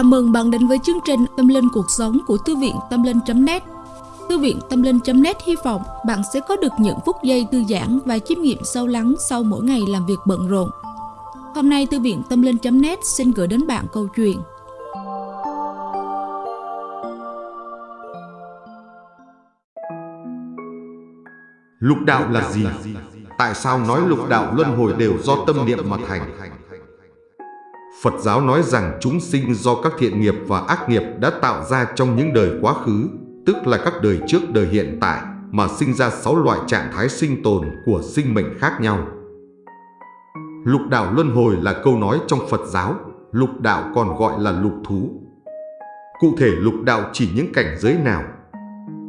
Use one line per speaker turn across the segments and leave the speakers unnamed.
Chào mừng bạn đến với chương trình Tâm Linh Cuộc Sống của Thư viện Tâm Linh.net Thư viện Tâm Linh.net hy vọng bạn sẽ có được những phút giây thư giãn và chiêm nghiệm sâu lắng sau mỗi ngày làm việc bận rộn. Hôm nay, Thư viện Tâm Linh.net xin gửi đến bạn câu chuyện
Lục đạo là gì? Tại sao nói lục đạo luân hồi đều do tâm niệm mà thành? Phật giáo nói rằng chúng sinh do các thiện nghiệp và ác nghiệp đã tạo ra trong những đời quá khứ, tức là các đời trước đời hiện tại, mà sinh ra sáu loại trạng thái sinh tồn của sinh mệnh khác nhau. Lục đạo luân hồi là câu nói trong Phật giáo, lục đạo còn gọi là lục thú. Cụ thể lục đạo chỉ những cảnh giới nào?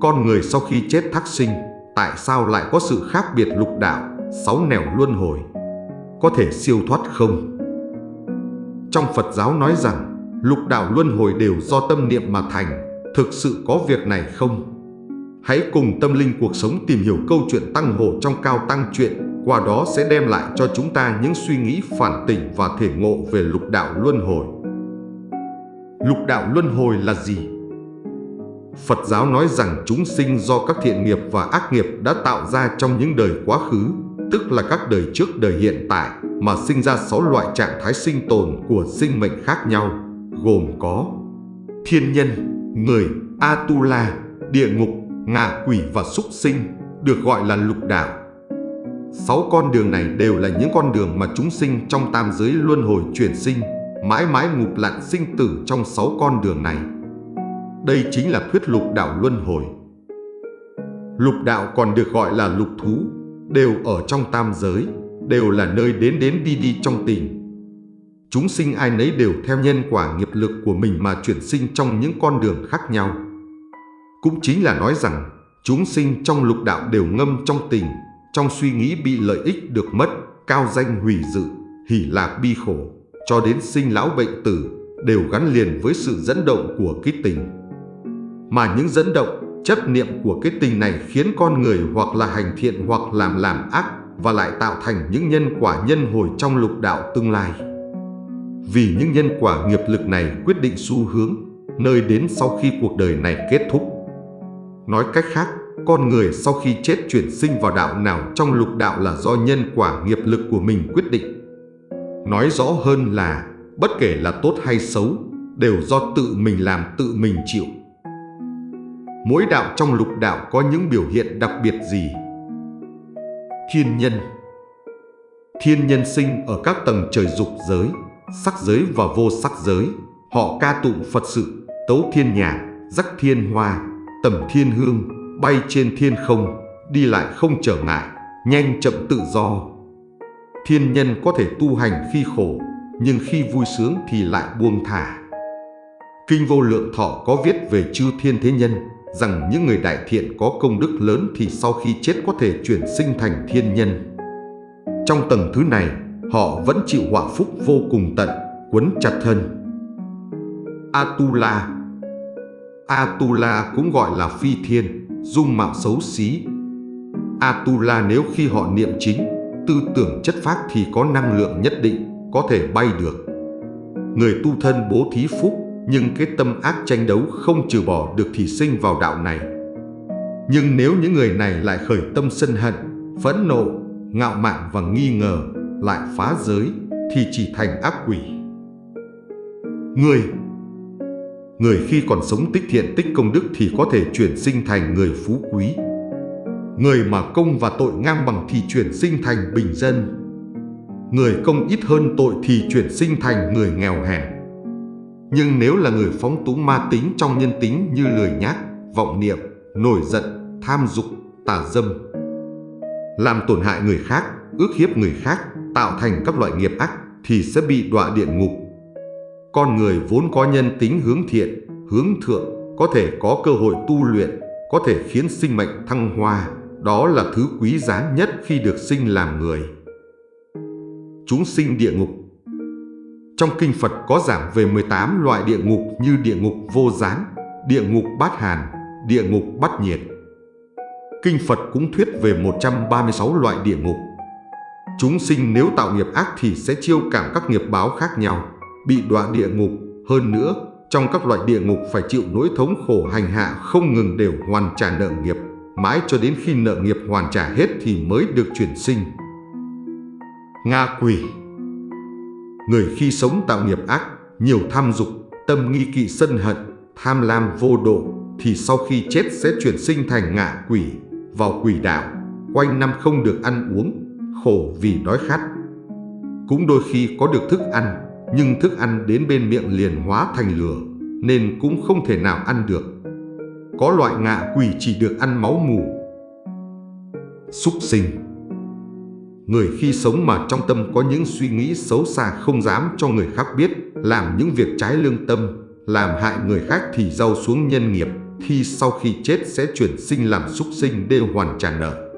Con người sau khi chết thác sinh, tại sao lại có sự khác biệt lục đạo, sáu nẻo luân hồi? Có thể siêu thoát không? Trong Phật giáo nói rằng, lục đạo luân hồi đều do tâm niệm mà thành, thực sự có việc này không? Hãy cùng tâm linh cuộc sống tìm hiểu câu chuyện tăng hộ trong cao tăng chuyện, qua đó sẽ đem lại cho chúng ta những suy nghĩ phản tỉnh và thể ngộ về lục đạo luân hồi. Lục đạo luân hồi là gì? Phật giáo nói rằng chúng sinh do các thiện nghiệp và ác nghiệp đã tạo ra trong những đời quá khứ, tức là các đời trước đời hiện tại, mà sinh ra 6 loại trạng thái sinh tồn của sinh mệnh khác nhau, gồm có thiên nhân, người, Atula, địa ngục, ngạ quỷ và súc sinh, được gọi là lục đạo. Sáu con đường này đều là những con đường mà chúng sinh trong tam giới luân hồi chuyển sinh, mãi mãi ngụp lặn sinh tử trong sáu con đường này. Đây chính là thuyết lục đạo luân hồi. Lục đạo còn được gọi là lục thú, đều ở trong tam giới, đều là nơi đến đến đi đi trong tình. Chúng sinh ai nấy đều theo nhân quả nghiệp lực của mình mà chuyển sinh trong những con đường khác nhau. Cũng chính là nói rằng, chúng sinh trong lục đạo đều ngâm trong tình, trong suy nghĩ bị lợi ích được mất, cao danh hủy dự, hỉ lạc bi khổ, cho đến sinh lão bệnh tử, đều gắn liền với sự dẫn động của cái tình. Mà những dẫn động, chấp niệm của cái tình này khiến con người hoặc là hành thiện hoặc làm làm ác và lại tạo thành những nhân quả nhân hồi trong lục đạo tương lai. Vì những nhân quả nghiệp lực này quyết định xu hướng, nơi đến sau khi cuộc đời này kết thúc. Nói cách khác, con người sau khi chết chuyển sinh vào đạo nào trong lục đạo là do nhân quả nghiệp lực của mình quyết định. Nói rõ hơn là, bất kể là tốt hay xấu, đều do tự mình làm tự mình chịu. Mỗi đạo trong lục đạo có những biểu hiện đặc biệt gì thiên nhân. Thiên nhân sinh ở các tầng trời dục giới, sắc giới và vô sắc giới. Họ ca tụng Phật sự, tấu thiên nhạc, rắc thiên hoa, tầm thiên hương, bay trên thiên không, đi lại không trở ngại, nhanh chậm tự do. Thiên nhân có thể tu hành khi khổ, nhưng khi vui sướng thì lại buông thả. Kinh vô lượng thọ có viết về chư thiên thế nhân, rằng những người đại thiện có công đức lớn thì sau khi chết có thể chuyển sinh thành thiên nhân. Trong tầng thứ này, họ vẫn chịu họa phúc vô cùng tận, quấn chặt thân. Atula Atula cũng gọi là phi thiên, dung mạo xấu xí. Atula nếu khi họ niệm chính, tư tưởng chất phác thì có năng lượng nhất định, có thể bay được. Người tu thân bố thí phúc nhưng cái tâm ác tranh đấu không trừ bỏ được thì sinh vào đạo này. Nhưng nếu những người này lại khởi tâm sân hận, phẫn nộ, ngạo mạn và nghi ngờ, lại phá giới, thì chỉ thành ác quỷ. Người Người khi còn sống tích thiện tích công đức thì có thể chuyển sinh thành người phú quý. Người mà công và tội ngang bằng thì chuyển sinh thành bình dân. Người công ít hơn tội thì chuyển sinh thành người nghèo hèn. Nhưng nếu là người phóng túng ma tính trong nhân tính như lười nhác, vọng niệm, nổi giận, tham dục, tà dâm, làm tổn hại người khác, ước hiếp người khác, tạo thành các loại nghiệp ác thì sẽ bị đọa địa ngục. Con người vốn có nhân tính hướng thiện, hướng thượng, có thể có cơ hội tu luyện, có thể khiến sinh mệnh thăng hoa, đó là thứ quý giá nhất khi được sinh làm người. Chúng sinh địa ngục trong kinh Phật có giảng về 18 loại địa ngục như địa ngục vô gián, địa ngục bát hàn, địa ngục bát nhiệt. Kinh Phật cũng thuyết về 136 loại địa ngục. Chúng sinh nếu tạo nghiệp ác thì sẽ chiêu cảm các nghiệp báo khác nhau, bị đọa địa ngục, hơn nữa trong các loại địa ngục phải chịu nỗi thống khổ hành hạ không ngừng đều hoàn trả nợ nghiệp, mãi cho đến khi nợ nghiệp hoàn trả hết thì mới được chuyển sinh. Nga quỷ Người khi sống tạo nghiệp ác, nhiều tham dục, tâm nghi kỵ sân hận, tham lam vô độ, thì sau khi chết sẽ chuyển sinh thành ngạ quỷ, vào quỷ đạo, quanh năm không được ăn uống, khổ vì đói khát. Cũng đôi khi có được thức ăn, nhưng thức ăn đến bên miệng liền hóa thành lửa, nên cũng không thể nào ăn được. Có loại ngạ quỷ chỉ được ăn máu mù. Súc sinh Người khi sống mà trong tâm có những suy nghĩ xấu xa không dám cho người khác biết, làm những việc trái lương tâm, làm hại người khác thì rau xuống nhân nghiệp, thì sau khi chết sẽ chuyển sinh làm súc sinh để hoàn trả nợ.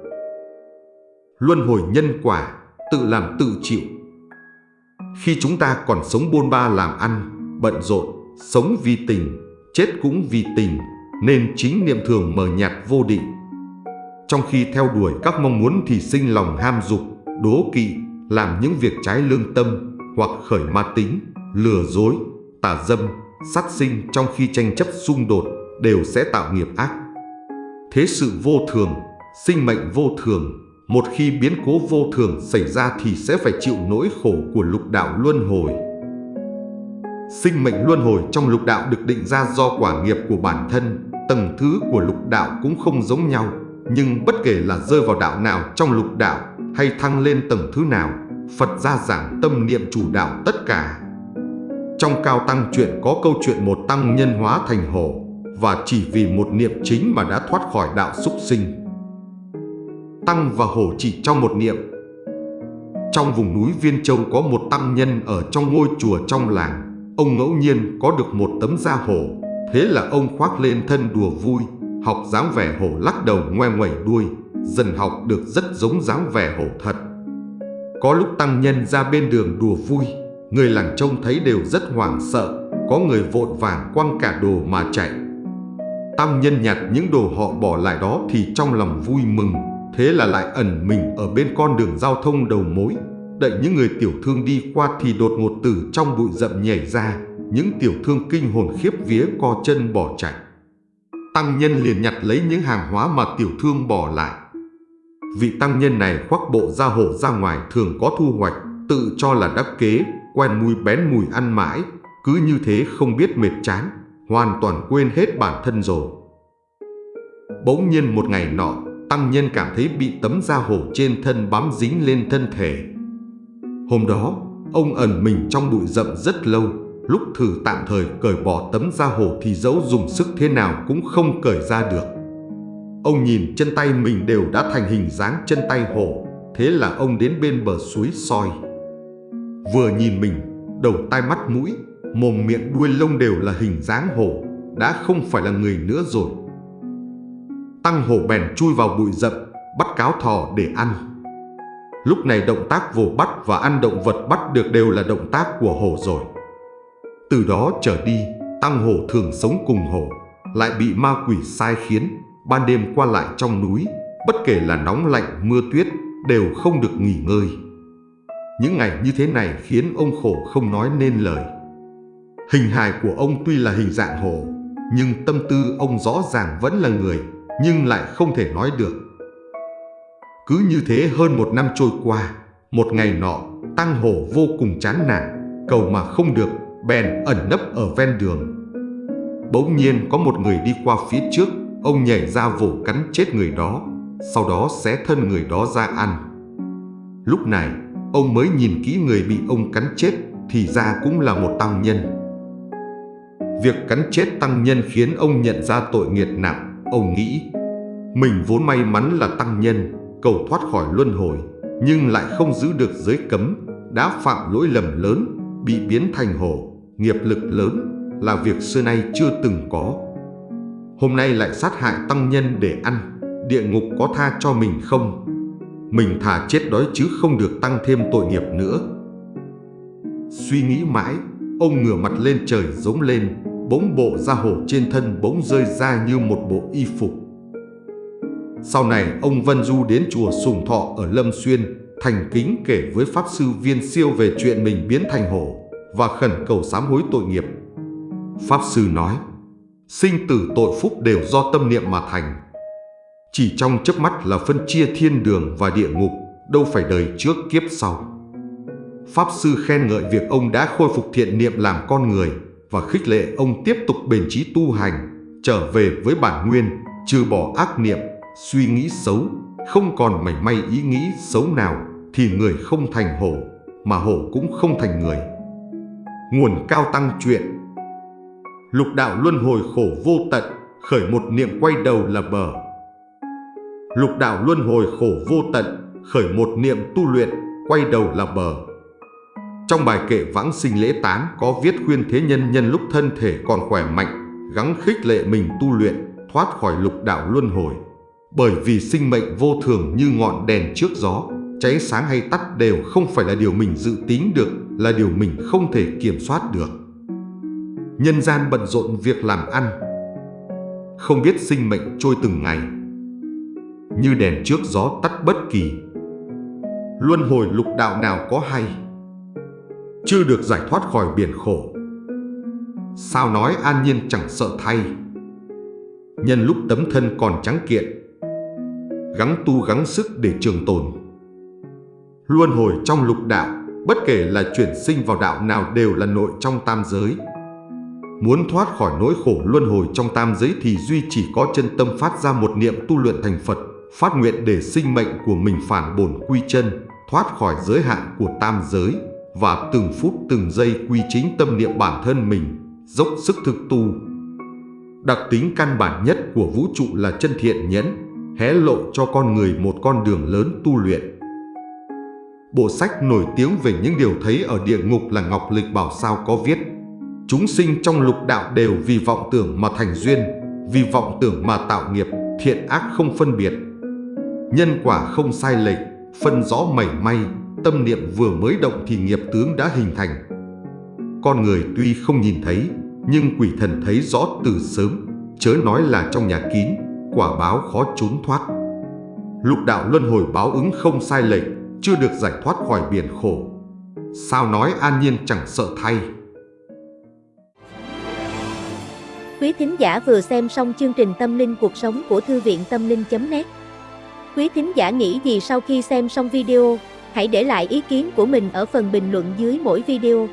Luân hồi nhân quả, tự làm tự chịu. Khi chúng ta còn sống bôn ba làm ăn, bận rộn, sống vì tình, chết cũng vì tình, nên chính niệm thường mờ nhạt vô định. Trong khi theo đuổi các mong muốn thì sinh lòng ham dục, đố kỵ, làm những việc trái lương tâm hoặc khởi ma tính, lừa dối, tà dâm, sát sinh trong khi tranh chấp xung đột đều sẽ tạo nghiệp ác. Thế sự vô thường, sinh mệnh vô thường, một khi biến cố vô thường xảy ra thì sẽ phải chịu nỗi khổ của lục đạo luân hồi. Sinh mệnh luân hồi trong lục đạo được định ra do quả nghiệp của bản thân, tầng thứ của lục đạo cũng không giống nhau, nhưng bất kể là rơi vào đạo nào trong lục đạo hay thăng lên tầng thứ nào, Phật gia giảng tâm niệm chủ đạo tất cả. Trong Cao Tăng chuyện có câu chuyện một tăng nhân hóa thành hổ và chỉ vì một niệm chính mà đã thoát khỏi đạo súc sinh. Tăng và hổ chỉ trong một niệm. Trong vùng núi Viên Châu có một tăng nhân ở trong ngôi chùa trong làng. Ông ngẫu nhiên có được một tấm da hổ, thế là ông khoác lên thân đùa vui, học dáng vẻ hổ lắc đầu ngoe ngoẩy đuôi, dần học được rất giống dáng vẻ hổ thật. Có lúc tăng nhân ra bên đường đùa vui, người làng trông thấy đều rất hoảng sợ, có người vội vàng quăng cả đồ mà chạy. Tăng nhân nhặt những đồ họ bỏ lại đó thì trong lòng vui mừng, thế là lại ẩn mình ở bên con đường giao thông đầu mối. Đợi những người tiểu thương đi qua thì đột ngột từ trong bụi rậm nhảy ra, những tiểu thương kinh hồn khiếp vía co chân bỏ chạy. Tăng nhân liền nhặt lấy những hàng hóa mà tiểu thương bỏ lại. Vị tăng nhân này khoác bộ da hổ ra ngoài thường có thu hoạch, tự cho là đắc kế, quen mùi bén mùi ăn mãi, cứ như thế không biết mệt chán, hoàn toàn quên hết bản thân rồi. Bỗng nhiên một ngày nọ, tăng nhân cảm thấy bị tấm da hổ trên thân bám dính lên thân thể. Hôm đó, ông ẩn mình trong bụi rậm rất lâu, lúc thử tạm thời cởi bỏ tấm da hổ thì dẫu dùng sức thế nào cũng không cởi ra được. Ông nhìn chân tay mình đều đã thành hình dáng chân tay hổ, thế là ông đến bên bờ suối soi. Vừa nhìn mình, đầu tai mắt mũi, mồm miệng đuôi lông đều là hình dáng hổ, đã không phải là người nữa rồi. Tăng hổ bèn chui vào bụi rậm, bắt cáo thỏ để ăn. Lúc này động tác vồ bắt và ăn động vật bắt được đều là động tác của hổ rồi. Từ đó trở đi, Tăng hổ thường sống cùng hổ, lại bị ma quỷ sai khiến, ban đêm qua lại trong núi, bất kể là nóng lạnh mưa tuyết, đều không được nghỉ ngơi. Những ngày như thế này khiến ông khổ không nói nên lời. Hình hài của ông tuy là hình dạng hổ, nhưng tâm tư ông rõ ràng vẫn là người, nhưng lại không thể nói được. Cứ như thế hơn một năm trôi qua, một ngày nọ, Tăng Hổ vô cùng chán nản, cầu mà không được, bèn ẩn nấp ở ven đường. Bỗng nhiên có một người đi qua phía trước, ông nhảy ra vồ cắn chết người đó, sau đó xé thân người đó ra ăn. Lúc này, ông mới nhìn kỹ người bị ông cắn chết, thì ra cũng là một tăng nhân. Việc cắn chết tăng nhân khiến ông nhận ra tội nghiệt nặng, ông nghĩ mình vốn may mắn là tăng nhân, cầu thoát khỏi luân hồi, nhưng lại không giữ được giới cấm, đã phạm lỗi lầm lớn, bị biến thành hổ, nghiệp lực lớn, là việc xưa nay chưa từng có. Hôm nay lại sát hại tăng nhân để ăn, địa ngục có tha cho mình không? Mình thà chết đói chứ không được tăng thêm tội nghiệp nữa. Suy nghĩ mãi, ông ngửa mặt lên trời giống lên, bỗng bộ da hổ trên thân bỗng rơi ra như một bộ y phục. Sau này, ông Vân Du đến chùa Sùng Thọ ở Lâm Xuyên, thành kính kể với Pháp Sư Viên Siêu về chuyện mình biến thành hổ và khẩn cầu sám hối tội nghiệp. Pháp Sư nói, sinh tử tội phúc đều do tâm niệm mà thành. Chỉ trong chớp mắt là phân chia thiên đường và địa ngục, đâu phải đời trước kiếp sau. Pháp Sư khen ngợi việc ông đã khôi phục thiện niệm làm con người và khích lệ ông tiếp tục bền trí tu hành, trở về với bản nguyên, trừ bỏ ác niệm, suy nghĩ xấu, không còn mảy may ý nghĩ xấu nào thì người không thành hổ, mà hổ cũng không thành người. Nguồn cao tăng chuyện Lục đạo luân hồi khổ vô tận, khởi một niệm quay đầu là bờ. Lục đạo luân hồi khổ vô tận, khởi một niệm tu luyện, quay đầu là bờ. Trong bài kệ vãng sinh lễ tán có viết khuyên thế nhân nhân lúc thân thể còn khỏe mạnh, gắng khích lệ mình tu luyện, thoát khỏi lục đạo luân hồi. Bởi vì sinh mệnh vô thường như ngọn đèn trước gió, cháy sáng hay tắt đều không phải là điều mình dự tính được, là điều mình không thể kiểm soát được. Nhân gian bận rộn việc làm ăn, không biết sinh mệnh trôi từng ngày. Như đèn trước gió tắt bất kỳ. Luân hồi lục đạo nào có hay, chưa được giải thoát khỏi biển khổ. Sao nói an nhiên chẳng sợ thay, nhân lúc tấm thân còn trắng kiện, gắng tu gắng sức để trường tồn. Luân hồi trong lục đạo, bất kể là chuyển sinh vào đạo nào đều là nội trong tam giới. Muốn thoát khỏi nỗi khổ luân hồi trong tam giới thì duy chỉ có chân tâm phát ra một niệm tu luyện thành Phật, phát nguyện để sinh mệnh của mình phản bổn quy chân, thoát khỏi giới hạn của tam giới và từng phút từng giây quy chính tâm niệm bản thân mình, dốc sức thực tu. Đặc tính căn bản nhất của vũ trụ là chân thiện nhẫn, hé lộ cho con người một con đường lớn tu luyện. Bộ sách nổi tiếng về những điều thấy ở địa ngục là Ngọc Lịch Bảo Sao có viết Chúng sinh trong lục đạo đều vì vọng tưởng mà thành duyên, vì vọng tưởng mà tạo nghiệp, thiện ác không phân biệt. Nhân quả không sai lệch, phân rõ mảy may, tâm niệm vừa mới động thì nghiệp tướng đã hình thành. Con người tuy không nhìn thấy, nhưng quỷ thần thấy rõ từ sớm, chớ nói là trong nhà kín, quả báo khó trốn thoát. Lục đạo luân hồi báo ứng không sai lệch, chưa được giải thoát khỏi biển khổ. Sao nói an nhiên chẳng sợ thay.
Quý thính giả vừa xem xong chương trình Tâm linh cuộc sống của Thư viện Tâm linh.net Quý thính giả nghĩ gì sau khi xem xong video, hãy để lại ý kiến của mình ở phần bình luận dưới mỗi video.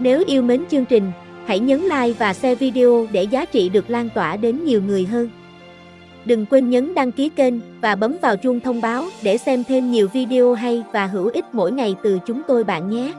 Nếu yêu mến chương trình, hãy nhấn like và share video để giá trị được lan tỏa đến nhiều người hơn. Đừng quên nhấn đăng ký kênh và bấm vào chuông thông báo để xem thêm nhiều video hay và hữu ích mỗi ngày từ chúng tôi bạn nhé.